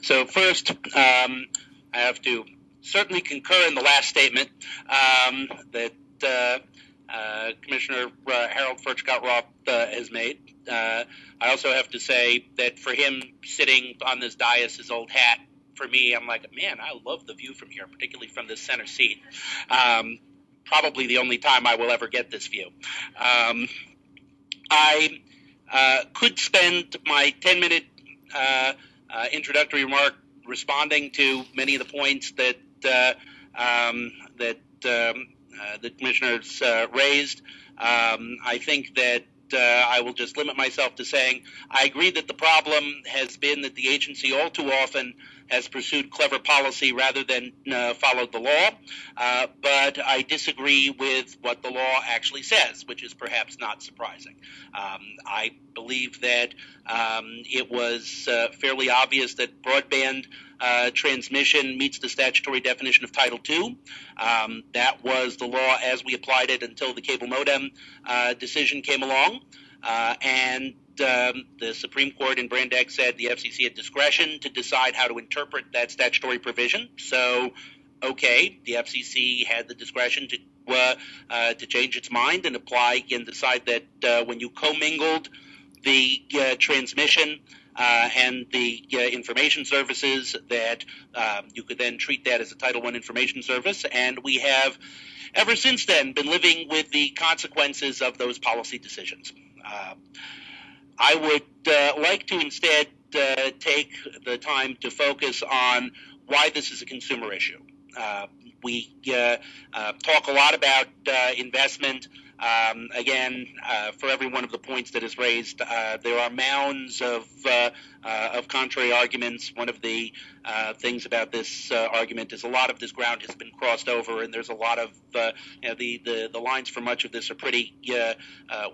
So first, um, I have to certainly concur in the last statement um, that uh, uh, Commissioner uh, Harold Furchtgott Roth uh, has made. Uh, I also have to say that for him sitting on this dais, his old hat, for me, I'm like, man, I love the view from here, particularly from this center seat. Um, probably the only time I will ever get this view. Um, I uh, could spend my 10 minute uh, introductory remark responding to many of the points that uh, um, that um, uh, the commissioners uh, raised. Um, I think that uh, I will just limit myself to saying I agree that the problem has been that the agency all too often has pursued clever policy rather than uh, followed the law. Uh, but I disagree with what the law actually says, which is perhaps not surprising. Um, I believe that um, it was uh, fairly obvious that broadband uh, transmission meets the statutory definition of Title II. Um, that was the law as we applied it until the cable modem uh, decision came along. Uh, and um, the Supreme Court in Brand X said the FCC had discretion to decide how to interpret that statutory provision. So, okay, the FCC had the discretion to uh, uh, to change its mind and apply and decide that uh, when you commingled the uh, transmission uh, and the uh, information services, that um, you could then treat that as a Title I information service. And we have ever since then been living with the consequences of those policy decisions. I would uh, like to instead uh, take the time to focus on why this is a consumer issue. Uh, we uh, uh, talk a lot about uh, investment. Um, again, for every one of the points that is raised, there are mounds of of contrary arguments. One of the things about this argument is a lot of this ground has been crossed over, and there's a lot of you know, the, the the lines for much of this are pretty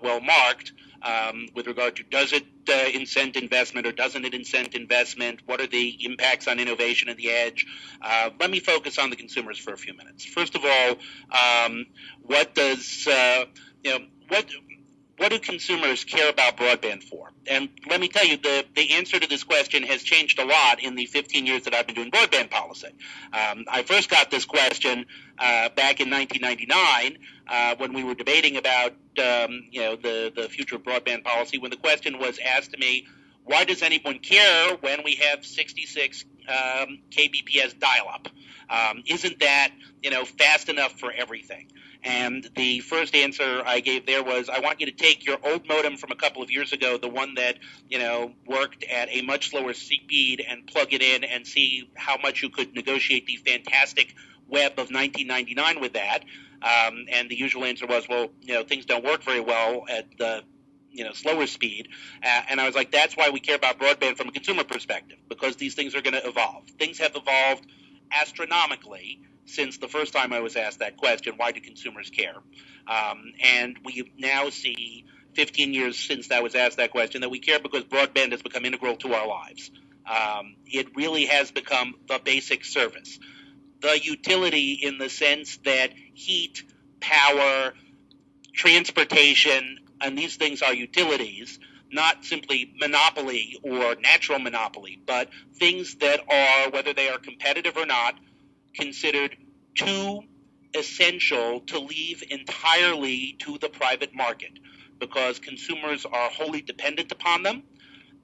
well marked um, with regard to does it uh, incent investment or doesn't it incent investment? What are the impacts on innovation and the edge? Uh, let me focus on the consumers for a few minutes. First of all, um, what does uh, you know what what do consumers care about broadband for? And let me tell you, the, the answer to this question has changed a lot in the 15 years that I've been doing broadband policy. Um, I first got this question uh, back in 1999 uh, when we were debating about um, you know the, the future of broadband policy, when the question was asked to me, why does anyone care when we have 66 um, kbps dial-up? Um, isn't that you know fast enough for everything? And the first answer I gave there was, I want you to take your old modem from a couple of years ago, the one that you know worked at a much slower speed, and plug it in and see how much you could negotiate the fantastic web of 1999 with that. Um, and the usual answer was, well, you know, things don't work very well at the you know slower speed uh, and i was like that's why we care about broadband from a consumer perspective because these things are going to evolve things have evolved astronomically since the first time I was asked that question why do consumers care? Um, and we now see 15 years since that was asked that question that we care because broadband has become integral to our lives. Um, it really has become the basic service. The utility in the sense that heat, power, transportation, and these things are utilities, not simply monopoly or natural monopoly, but things that are, whether they are competitive or not, considered too essential to leave entirely to the private market because consumers are wholly dependent upon them.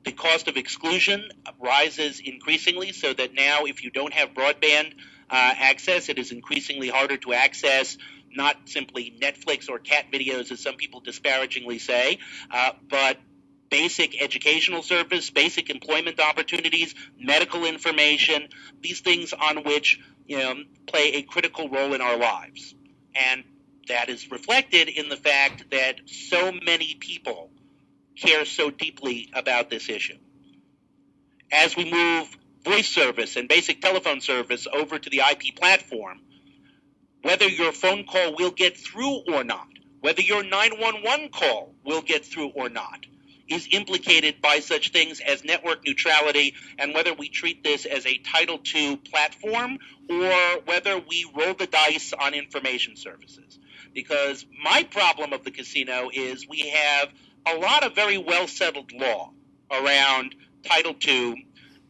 The cost of exclusion rises increasingly so that now, if you don't have broadband uh, access, it is increasingly harder to access not simply Netflix or cat videos, as some people disparagingly say, uh, but basic educational service, basic employment opportunities, medical information, these things on which you know, play a critical role in our lives. And that is reflected in the fact that so many people care so deeply about this issue. As we move voice service and basic telephone service over to the IP platform, whether your phone call will get through or not, whether your 911 call will get through or not, is implicated by such things as network neutrality and whether we treat this as a Title II platform or whether we roll the dice on information services. Because my problem of the casino is we have a lot of very well settled law around Title II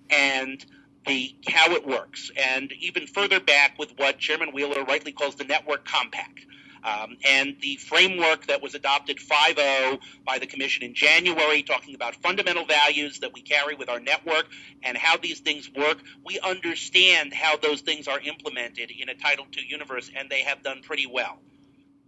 and the how it works, and even further back with what Chairman Wheeler rightly calls the network compact. Um, and the framework that was adopted 5.0 by the Commission in January, talking about fundamental values that we carry with our network and how these things work, we understand how those things are implemented in a Title II universe, and they have done pretty well.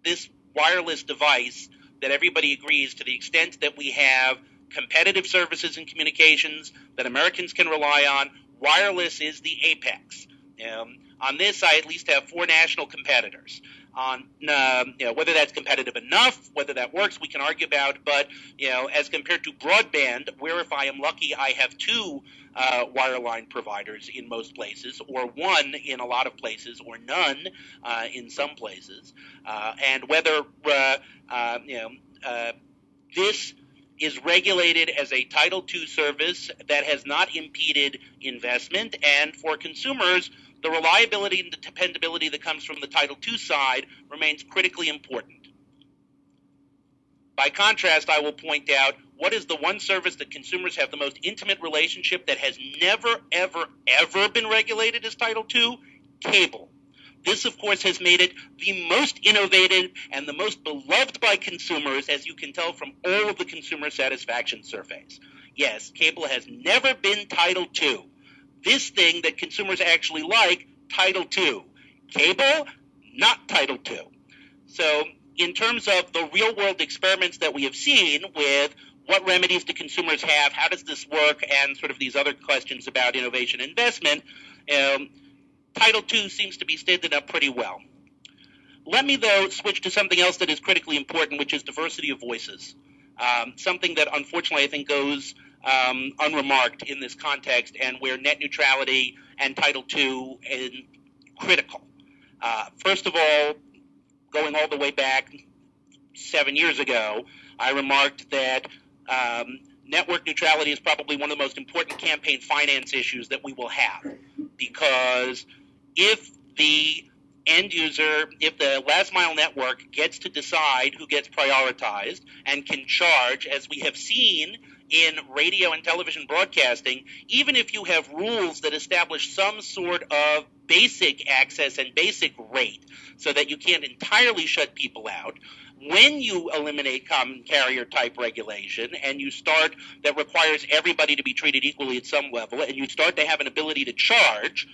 This wireless device that everybody agrees to the extent that we have competitive services and communications that Americans can rely on, wireless is the apex. Um, on this, I at least have four national competitors on um, you know, whether that's competitive enough, whether that works, we can argue about. But you know, as compared to broadband, where if I am lucky, I have two uh, wireline providers in most places, or one in a lot of places, or none uh, in some places, uh, and whether uh, uh, you know uh, this is regulated as a Title II service that has not impeded investment, and for consumers the reliability and the dependability that comes from the Title II side remains critically important. By contrast, I will point out what is the one service that consumers have the most intimate relationship that has never, ever, ever been regulated as Title II? Cable. This, of course, has made it the most innovative and the most beloved by consumers, as you can tell from all of the consumer satisfaction surveys. Yes, cable has never been Title II this thing that consumers actually like, Title II. Cable, not Title II. So, in terms of the real world experiments that we have seen with what remedies do consumers have, how does this work, and sort of these other questions about innovation investment, um, Title II seems to be standing up pretty well. Let me, though, switch to something else that is critically important, which is diversity of voices. Um, something that unfortunately I think goes um, unremarked in this context, and where net neutrality and Title II is critical. Uh, first of all, going all the way back seven years ago, I remarked that um, network neutrality is probably one of the most important campaign finance issues that we will have, because if the end user, if the last mile network gets to decide who gets prioritized and can charge, as we have seen in radio and television broadcasting, even if you have rules that establish some sort of basic access and basic rate so that you can't entirely shut people out, when you eliminate common carrier type regulation and you start that requires everybody to be treated equally at some level and you start to have an ability to charge,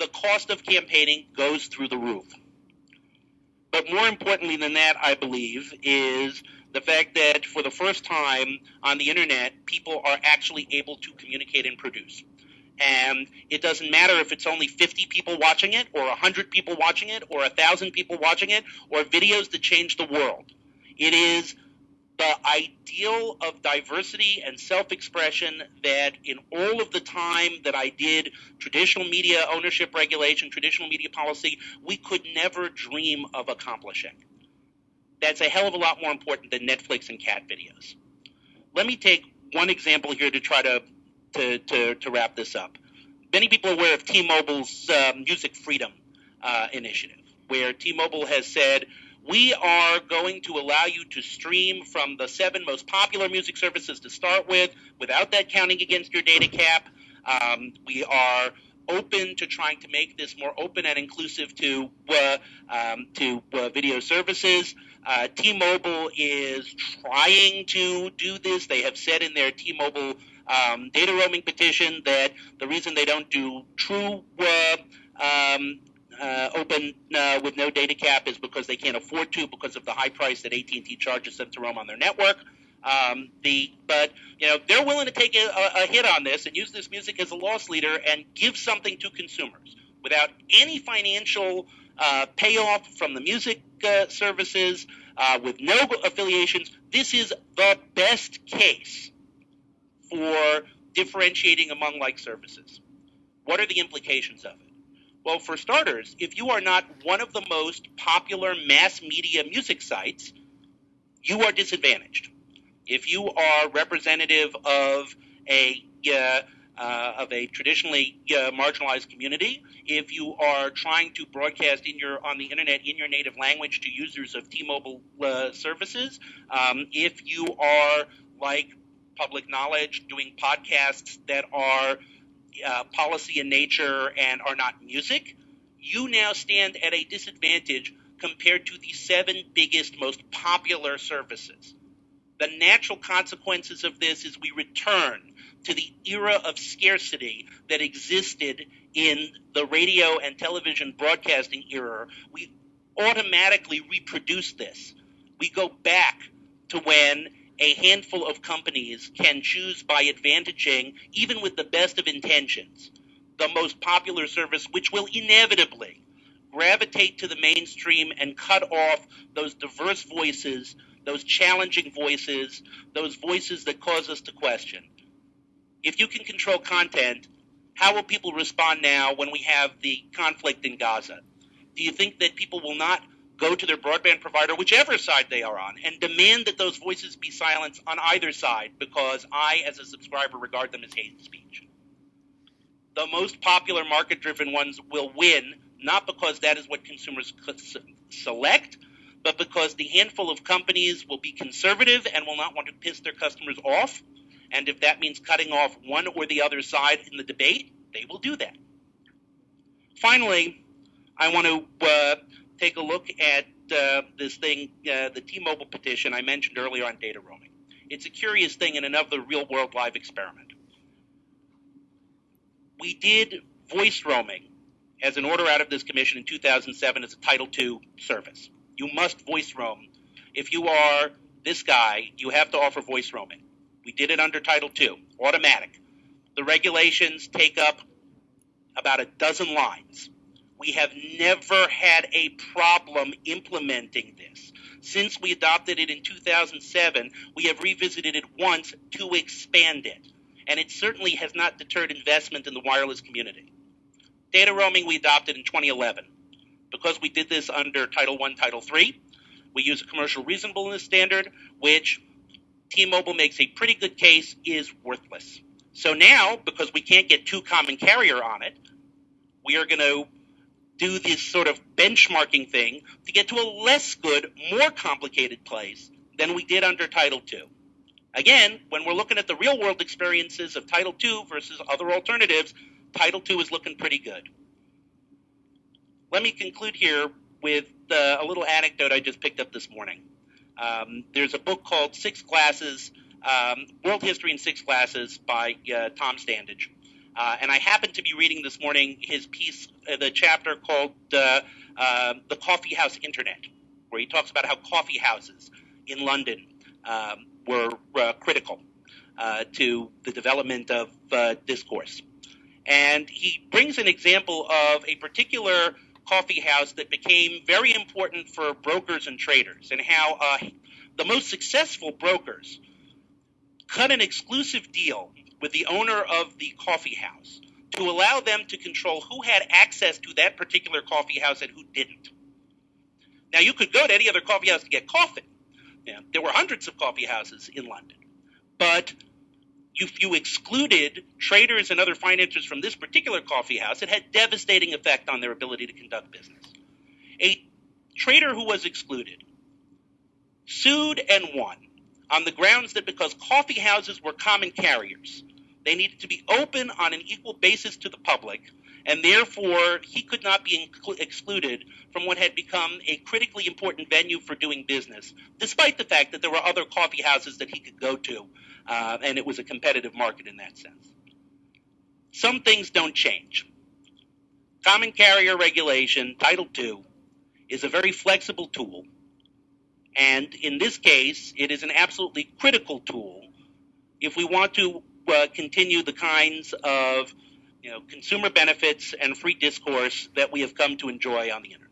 the cost of campaigning goes through the roof. But more importantly than that, I believe, is the fact that for the first time on the internet, people are actually able to communicate and produce. And it doesn't matter if it's only 50 people watching it, or 100 people watching it, or 1,000 people watching it, or videos that change the world. It is the ideal of diversity and self expression that in all of the time that I did traditional media ownership regulation, traditional media policy, we could never dream of accomplishing that's a hell of a lot more important than Netflix and cat videos. Let me take one example here to try to to, to, to wrap this up. Many people are aware of T-Mobile's uh, Music Freedom uh, initiative, where T-Mobile has said we are going to allow you to stream from the seven most popular music services to start with, without that counting against your data cap. Um, we are open to trying to make this more open and inclusive to uh, um, to uh, video services. Uh, T-Mobile is trying to do this. They have said in their T-Mobile um, data roaming petition that the reason they don't do true uh, um, uh, open uh, with no data cap is because they can't afford to because of the high price that AT&T charges them to roam on their network. Um, the but you know they're willing to take a, a, hit on this and use this music as a loss leader and give something to consumers without any financial uh, payoff from the music uh, services uh, with no affiliations. This is the best case for differentiating among like services. What are the implications of it? Well, for starters, if you are not one of the most popular mass media music sites, you are disadvantaged. If you are representative of a uh, uh, of a traditionally uh, marginalized community. If you are trying to broadcast in your on the internet in your native language to users of T-Mobile uh, services, um, if you are like public knowledge doing podcasts that are uh, policy in nature and are not music, you now stand at a disadvantage compared to the seven biggest, most popular services. The natural consequences of this is we return to the era of scarcity that existed in the radio and television broadcasting era. We automatically reproduce this. We go back to when a handful of companies can choose by advantaging, even with the best of intentions, the most popular service, which will inevitably gravitate to the mainstream and cut off those diverse voices, those challenging voices, those voices that cause us to question. If you can control content, how will people respond now when we have the conflict in Gaza? Do you think that people will not go to their broadband provider, whichever side they are on, and demand that those voices be silenced on either side because I, as a subscriber, regard them as hate speech. The most popular market driven ones will win, not because that is what consumers select, but because the handful of companies will be conservative and will not want to piss their customers off. And if that means cutting off one or the other side in the debate, they will do that. Finally, I want to uh, take a look at uh, this thing, uh, the T-Mobile petition I mentioned earlier on data roaming. It's a curious thing in another real-world live experiment. We did voice roaming as an order out of this commission in 2007 as a Title II service. You must voice roam. If you are this guy, you have to offer voice roaming. We did it under Title II, automatic. The regulations take up about a dozen lines. We have never had a problem implementing this. Since we adopted it in 2007, we have revisited it once to expand it. And it certainly has not deterred investment in the wireless community. Data roaming we adopted in 2011. Because we did this under Title I, Title III, we use a commercial reasonableness standard, which T-Mobile makes a pretty good case is worthless. So now, because we can't get two common carrier on it, we are going to do this sort of benchmarking thing to get to a less good, more complicated place than we did under Title II. Again, when we're looking at the real world experiences of Title II versus other alternatives, Title II is looking pretty good. Let me conclude here with uh, a little anecdote I just picked up this morning. Um, there's a book called Six Glasses, um, World History in Six Glasses by uh, Tom Standage. Uh, and I happened to be reading this morning his piece, uh, the chapter called uh, uh The Coffee House Internet, where he talks about how coffee houses in London um, were uh, critical uh, to the development of discourse. And he brings an example of a particular coffee house that became very important for brokers and traders, and how the most successful brokers cut an exclusive deal with the owner of the coffee house to allow them to control who had access to that particular coffee house and who didn't. Now, you could go to any other coffee house to get coffee. There were hundreds of coffee houses in London. But if you excluded traders and other financiers from this particular coffee house, it had devastating effect on their ability to conduct business. A trader who was excluded sued and won on the grounds that because coffee houses were common carriers, they needed to be open on an equal basis to the public, and therefore he could not be excluded from what had become a critically important venue for doing business, despite the fact that there were other coffee houses that he could go to, uh, and it was a competitive market in that sense. Some things don't change. Common carrier regulation, Title II, is a very flexible tool and in this case, it is an absolutely critical tool if we want to uh, continue the kinds of you know, consumer benefits and free discourse that we have come to enjoy on the internet.